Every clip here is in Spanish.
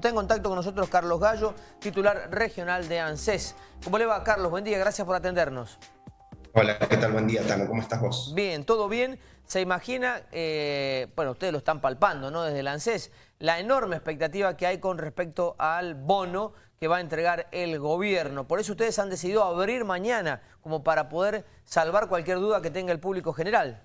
Está en contacto con nosotros Carlos Gallo, titular regional de ANSES. ¿Cómo le va, Carlos? Buen día, gracias por atendernos. Hola, ¿qué tal? Buen día, Tano. ¿Cómo estás vos? Bien, todo bien. Se imagina, eh, bueno, ustedes lo están palpando, ¿no? Desde el ANSES, la enorme expectativa que hay con respecto al bono que va a entregar el gobierno. Por eso ustedes han decidido abrir mañana, como para poder salvar cualquier duda que tenga el público general.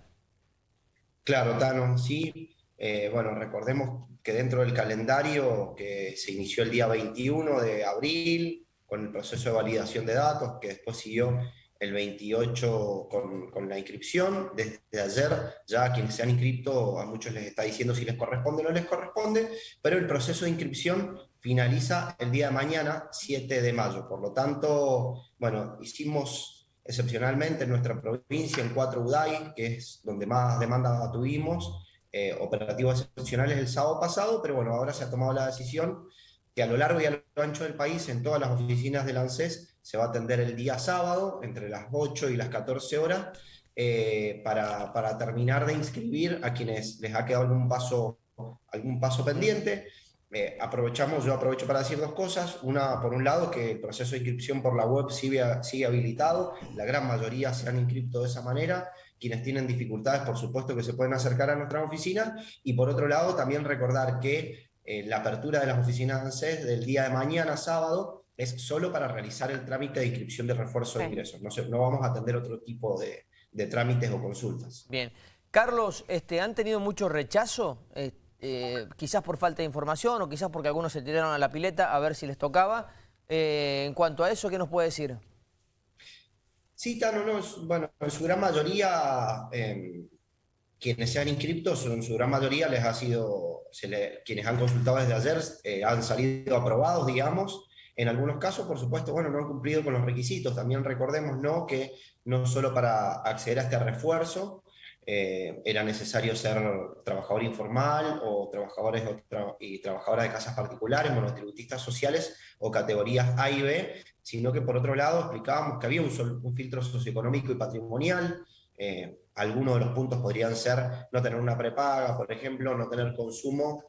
Claro, Tano, sí. Eh, bueno, recordemos que dentro del calendario que se inició el día 21 de abril, con el proceso de validación de datos, que después siguió el 28 con, con, la inscripción. Desde ayer ya quienes se han inscrito, a muchos les está diciendo si les corresponde o no les corresponde, pero el proceso de inscripción finaliza el día de mañana, 7 de mayo. Por lo tanto, bueno, hicimos excepcionalmente en nuestra provincia, en cuatro UDAI, que es donde más demanda tuvimos, eh, operativos excepcionales el sábado pasado, pero bueno, ahora se ha tomado la decisión que a lo largo y a lo ancho del país, en todas las oficinas del ANSES, se va a atender el día sábado, entre las 8 y las 14 horas, eh, para, terminar de inscribir a quienes les ha quedado algún paso, algún paso pendiente. Eh, aprovechamos, yo aprovecho para decir dos cosas. Una, por un lado, que el proceso de inscripción por la web sigue, sigue habilitado, la gran mayoría se han inscrito de esa manera, quienes tienen dificultades, por supuesto que se pueden acercar a nuestra oficina, y por otro lado también recordar que eh, la apertura de las oficinas ANSES del día de mañana, sábado, es solo para realizar el trámite de inscripción de refuerzo de ingresos, no, no vamos a atender otro tipo de, de, trámites o consultas. Bien. Carlos, este, ¿han tenido mucho rechazo? Eh, eh, quizás por falta de información o quizás porque algunos se tiraron a la pileta a ver si les tocaba. en cuanto a eso, ¿qué nos puede decir? Sí, Tano, no, bueno, en su gran mayoría, eh, quienes se han inscrito, en su gran mayoría les ha sido, quienes han consultado desde ayer, eh, han salido aprobados, digamos. En algunos casos, por supuesto, bueno, no han cumplido con los requisitos. También recordemos, ¿no?, que no solo para acceder a este refuerzo, eh, era necesario ser trabajador informal o trabajadores y trabajadoras de casas particulares, monotributistas sociales o categorías A y B, sino que por otro lado explicábamos que había un, un filtro socioeconómico y patrimonial, eh, algunos de los puntos podrían ser no tener una prepaga, por ejemplo, no tener consumo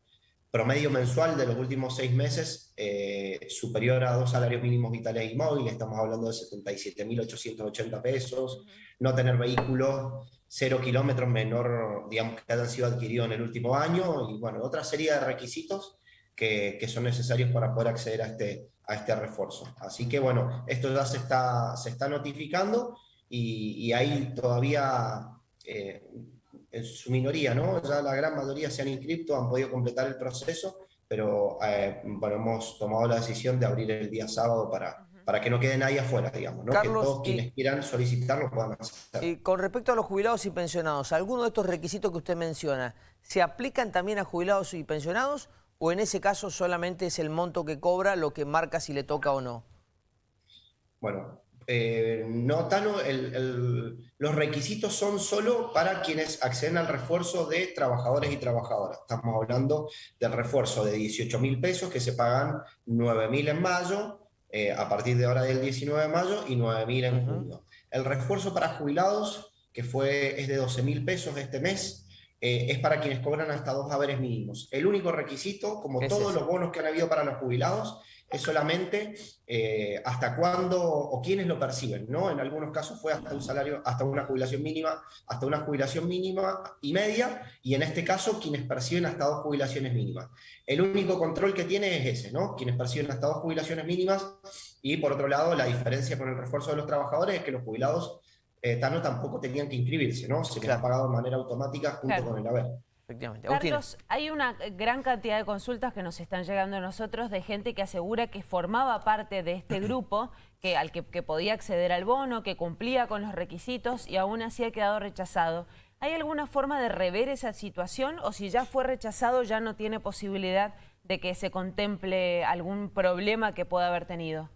promedio mensual de los últimos seis meses eh, superior a dos salarios mínimos vitales y móviles, estamos hablando de 77.880 pesos, no tener vehículos cero kilómetros menor, digamos, que hayan sido adquiridos en el último año, y bueno, otra serie de requisitos que, que son necesarios para poder acceder a este, a este refuerzo. Así que bueno, esto ya se está, se está notificando y, y ahí todavía eh, en su minoría, ¿no? Ya la gran mayoría se han inscrito, han podido completar el proceso, pero eh, bueno, hemos tomado la decisión de abrir el día sábado para, para que no quede nadie afuera, digamos, ¿no? que todos quienes quieran solicitarlo puedan hacer. Y con respecto a los jubilados y pensionados, ¿alguno de estos requisitos que usted menciona, ¿se aplican también a jubilados y pensionados o en ese caso solamente es el monto que cobra lo que marca si le toca o no? Bueno, eh, no, Tano, los requisitos son solo para quienes acceden al refuerzo de trabajadores y trabajadoras. Estamos hablando del refuerzo de 18 mil pesos que se pagan 9 mil en mayo, eh, a partir de ahora del 19 de mayo y 9 mil en junio. El refuerzo para jubilados, que fue, es de 12 mil pesos este mes, eh, es para quienes cobran hasta dos haberes mínimos. El único requisito, como todos los bonos que han habido para los jubilados, es solamente eh, hasta cuándo o quiénes lo perciben, ¿no? En algunos casos fue hasta un salario, hasta una jubilación mínima, hasta una jubilación mínima y media, y en este caso quienes perciben hasta dos jubilaciones mínimas. El único control que tiene es ese, ¿no? Quienes perciben hasta dos jubilaciones mínimas, y por otro lado, la diferencia con el refuerzo de los trabajadores es que los jubilados eh, tampoco tenían que inscribirse, ¿no? Se les ha pagado de manera automática junto con el haber. Efectivamente. Carlos, hay una gran cantidad de consultas que nos están llegando a nosotros de gente que asegura que formaba parte de este grupo, que, al que, podía acceder al bono, que cumplía con los requisitos y aún así ha quedado rechazado. ¿Hay alguna forma de rever esa situación o si ya fue rechazado ya no tiene posibilidad de que se contemple algún problema que pueda haber tenido?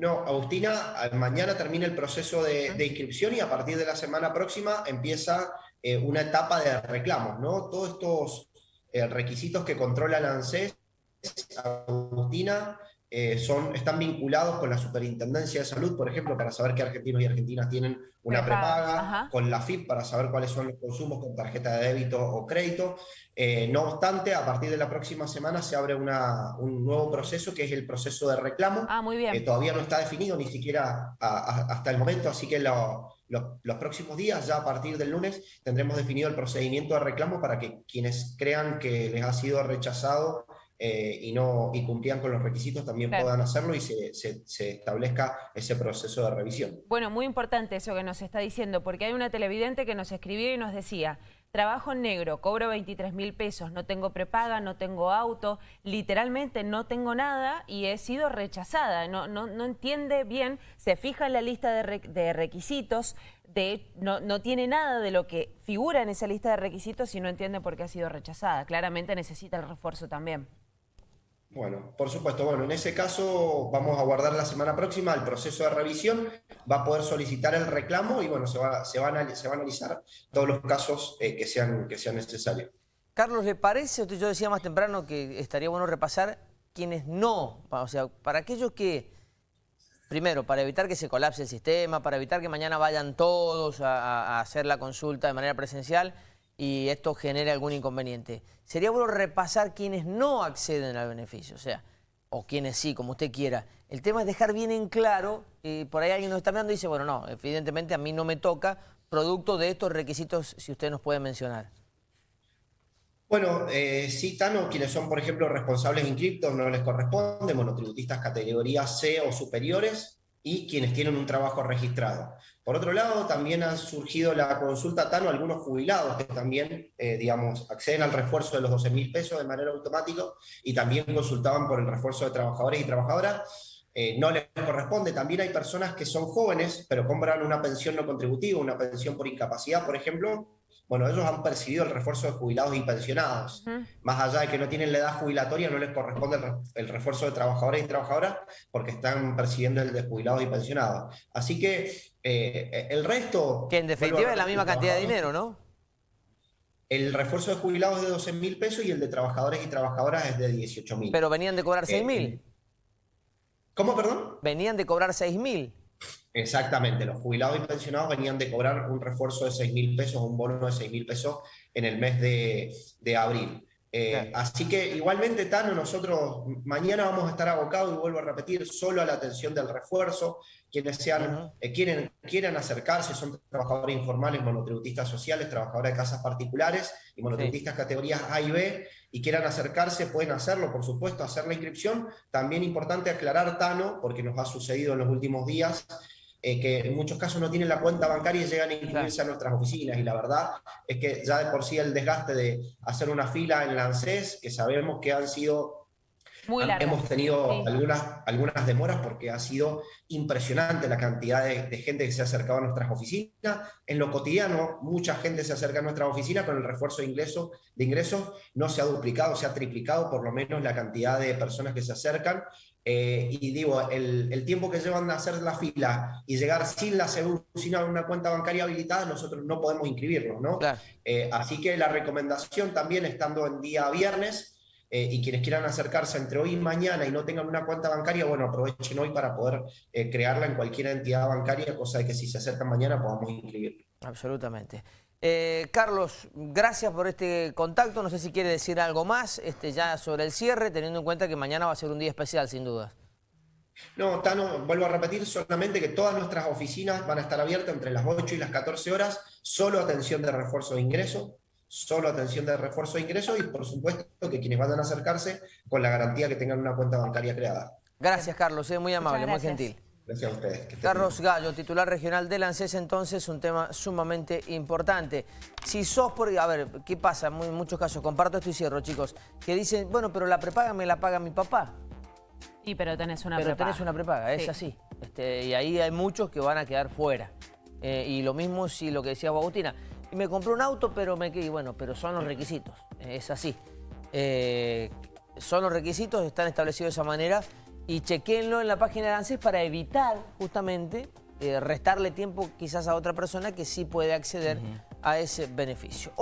No, Agustina, mañana termina el proceso de, de inscripción y a partir de la semana próxima empieza eh, una etapa de reclamos, ¿no? Todos estos eh, requisitos que controla la ANSES, Agustina, eh, son, están vinculados con la Superintendencia de Salud, por ejemplo, para saber qué argentinos y argentinas tienen una prepaga, con la FIP para saber cuáles son los consumos con tarjeta de débito o crédito. Eh, no obstante, a partir de la próxima semana se abre una, un nuevo proceso que es el proceso de reclamo. Ah, muy bien. todavía no está definido ni siquiera hasta el momento, así que los próximos días, ya a partir del lunes, tendremos definido el procedimiento de reclamo para que quienes crean que les ha sido rechazado eh, y, no, y cumplían con los requisitos también puedan hacerlo y se, se, establezca ese proceso de revisión. Bueno, muy importante eso que nos está diciendo, porque hay una televidente que nos escribió y nos decía, trabajo en negro, cobro 23 mil pesos, no tengo prepaga, no tengo auto, literalmente no tengo nada y he sido rechazada, no, no, no entiende bien, se fija en la lista de, de requisitos, de, no, no, tiene nada de lo que figura en esa lista de requisitos y no entiende por qué ha sido rechazada. Claramente necesita el refuerzo también. Bueno, por supuesto. Bueno, en ese caso vamos a guardar la semana próxima el proceso de revisión, va a poder solicitar el reclamo y bueno, se va, a, se va a analizar todos los casos eh, que, sean, que sean necesarios. Carlos, ¿le parece? Yo decía más temprano que estaría bueno repasar quienes no, o sea, para aquellos que, primero, para evitar que se colapse el sistema, para evitar que mañana vayan todos a hacer la consulta de manera presencial, y esto genere algún inconveniente. Sería bueno repasar quienes no acceden al beneficio, o sea, o quienes sí, como usted quiera. El tema es dejar bien en claro, y por ahí alguien nos está mirando y dice, bueno, no, evidentemente a mí no me toca, producto de estos requisitos, si usted nos puede mencionar. Bueno, eh, sí, Tano, quienes son, por ejemplo, responsables inscriptos no les corresponde, monotributistas categoría C o superiores, y quienes tienen un trabajo registrado. Por otro lado, también ha surgido la consulta TANO, algunos jubilados que también, eh, digamos, acceden al refuerzo de los 12 mil pesos de manera automática y también consultaban por el refuerzo de trabajadores y trabajadoras. Eh, no les corresponde. También hay personas que son jóvenes, pero compran una pensión no contributiva, una pensión por incapacidad, por ejemplo, bueno, ellos han percibido el refuerzo de jubilados y pensionados. Más allá de que no tienen la edad jubilatoria, no les corresponde el, refuerzo de trabajadores y trabajadoras porque están percibiendo el de jubilados y pensionados. Así que eh, el resto... Que en definitiva es la misma cantidad de dinero, ¿no? El refuerzo de jubilados es de 12 mil pesos y el de trabajadores y trabajadoras es de 18 mil. Pero venían de cobrar 6 mil. Eh, ¿Cómo, perdón? Venían de cobrar 6 mil. Exactamente, los jubilados y pensionados venían de cobrar un refuerzo de 6 mil pesos, un bono de 6 mil pesos en el mes de, abril. Eh, así que igualmente, Tano, nosotros mañana vamos a estar abocados, y vuelvo a repetir, solo a la atención del refuerzo. Quienes sean, eh, quieren, quieran acercarse, son trabajadores informales, monotributistas sociales, trabajadores de casas particulares y monotributistas categorías A y B, y quieran acercarse, pueden hacerlo, por supuesto, hacer la inscripción. También importante aclarar, Tano, porque nos ha sucedido en los últimos días, eh, que en muchos casos no tienen la cuenta bancaria y llegan a inscribirse a nuestras oficinas. Y la verdad es que ya de por sí el desgaste de hacer una fila en la ANSES, que sabemos que han sido muy Hemos tenido algunas, algunas demoras porque ha sido impresionante la cantidad de, gente que se ha acercado a nuestras oficinas. En lo cotidiano, mucha gente se acerca a nuestras oficinas con el refuerzo de ingresos. De ingresos no se ha duplicado, se ha triplicado por lo menos la cantidad de personas que se acercan. Eh, y digo, el, tiempo que llevan a hacer la fila y llegar sin la sin una cuenta bancaria habilitada, nosotros no podemos inscribirnos, ¿no? Eh, así que la recomendación también, estando en día viernes, eh, y quienes quieran acercarse entre hoy y mañana y no tengan una cuenta bancaria, bueno, aprovechen hoy para poder crearla en cualquier entidad bancaria, cosa de que si se acercan mañana podamos inscribir. Absolutamente. Eh, Carlos, gracias por este contacto. No sé si quiere decir algo más este, ya sobre el cierre, teniendo en cuenta que mañana va a ser un día especial, sin duda. No, Tano, vuelvo a repetir solamente que todas nuestras oficinas van a estar abiertas entre las 8 y las 14 horas, solo atención de refuerzo de ingreso, solo atención de refuerzo de ingreso y por supuesto que quienes vayan a acercarse con la garantía que tengan una cuenta bancaria creada. Gracias, Carlos, es muy amable, muy gentil. Gracias a ustedes. Carlos Gallo, titular regional del ANSES, entonces, un tema sumamente importante. Si sos por... A ver, ¿qué pasa? En muchos casos, comparto esto y cierro, chicos, que dicen, bueno, pero la prepaga me la paga mi papá. Sí, pero tenés una pero prepaga. tenés una prepaga, es así. Este, y ahí hay muchos que van a quedar fuera. Eh, y lo mismo si lo que decía Agustina, me compré un auto, pero me quedé, bueno, pero son los requisitos, es así. Eh, son los requisitos, están establecidos de esa manera y chequenlo en la página de ANSES para evitar justamente eh, restarle tiempo quizás a otra persona que sí puede acceder a ese beneficio.